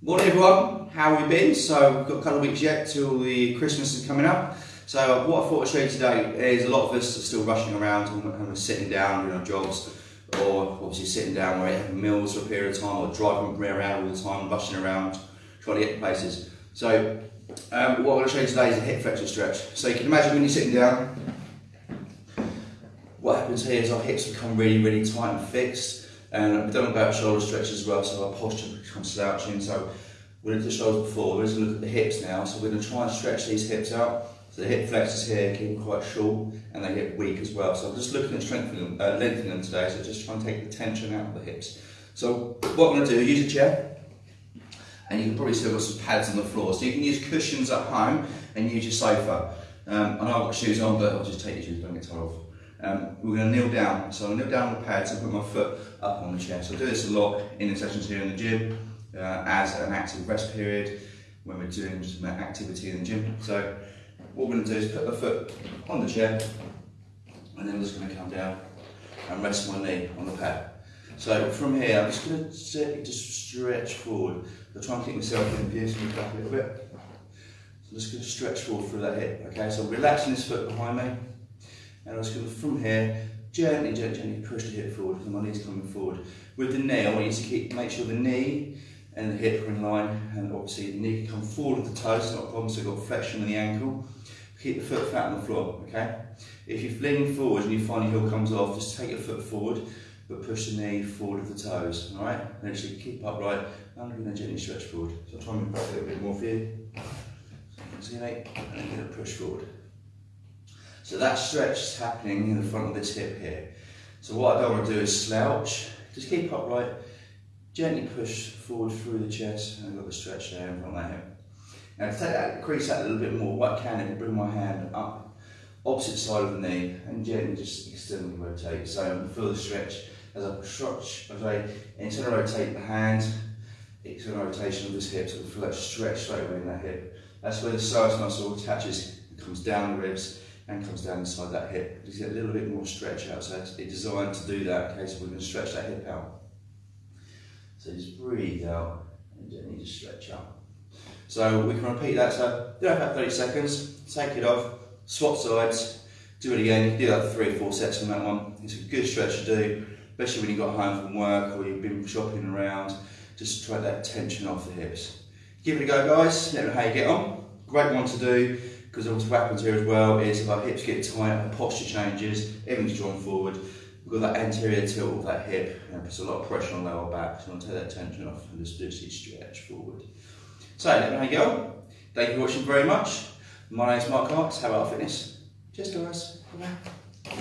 Morning everyone, how have we been? So we've got a couple of weeks yet till the Christmas is coming up. So what I thought I'd show you today is a lot of us are still rushing around and of sitting down doing our jobs or obviously sitting down where having meals for a period of time or driving around all the time, rushing around, trying to get places. So um, what I'm going to show you today is a hip flexor stretch. So you can imagine when you're sitting down, what happens here is our hips become really, really tight and fixed and we've done about shoulder stretch as well, so our posture becomes slouching. So we looked at the shoulders before, we're going to look at the hips now. So we're going to try and stretch these hips out. So the hip flexors here keep quite short and they get weak as well. So I'm just looking at strengthening, them, uh, lengthening them today, so just try and take the tension out of the hips. So what I'm going to do, use a chair, and you can probably still got some pads on the floor. So you can use cushions at home and use your sofa. Um, know I've got shoes on, but I'll just take your shoes, don't get tired off. Um, we're going to kneel down. So I'll kneel down on the pads and put my foot up on the chair. So I do this a lot in the sessions here in the gym uh, as an active rest period when we're doing some activity in the gym. So what we're going to do is put the foot on the chair and then I'm just going to come down and rest my knee on the pad. So from here, I'm just going to sit, just stretch forward. I'll try and keep myself in so move back a little bit. So I'm just going to stretch forward through that hip. Okay, so relaxing this foot behind me. And I'm just going to, from here, gently, gently, gently push the hip forward, and my knee's coming forward. With the knee, I want you to keep, make sure the knee and the hip are in line, and obviously the knee can come forward with the toes, not a problem, so you've got flexion in the ankle. Keep the foot flat on the floor, okay? If you're leaning forward and you find your heel comes off, just take your foot forward, but push the knee forward with the toes, all right? And actually keep upright, and then gently stretch forward. So I'll try and move back a little bit more for you. See, mate? And then gonna push forward. So that stretch is happening in the front of this hip here. So what I don't want to do is slouch, just keep upright, gently push forward through the chest, and I've got the stretch there in front of that hip. Now to take that, increase that a little bit more, what I can is bring my hand up, opposite side of the knee, and gently just externally rotate. So I feel the stretch as I stretch, as I internally rotate the hand, external rotation of this hip, so I feel that stretch straight away in that hip. That's where the psoas muscle attaches, comes down the ribs, and comes down inside that hip. Just get a little bit more stretch out. So it's designed to do that. Okay, so we're going to stretch that hip out. So just breathe out and just stretch out. So we can repeat that. So do that about 30 seconds. Take it off. Swap sides. Do it again. You do that three or four sets on that one. It's a good stretch to do, especially when you got home from work or you've been shopping around. Just try that tension off the hips. Give it a go, guys. Let me know how you get on. Great one to do because what happens here as well is if our hips get tight, our posture changes, everything's drawn forward, we've got that anterior tilt of that hip, and puts a lot of pressure on the lower back, so I want to take that tension off and just literally stretch forward. So, know you go. Thank you for watching very much. My name is Mark Hartz, How About Fitness. Cheers guys. Bye.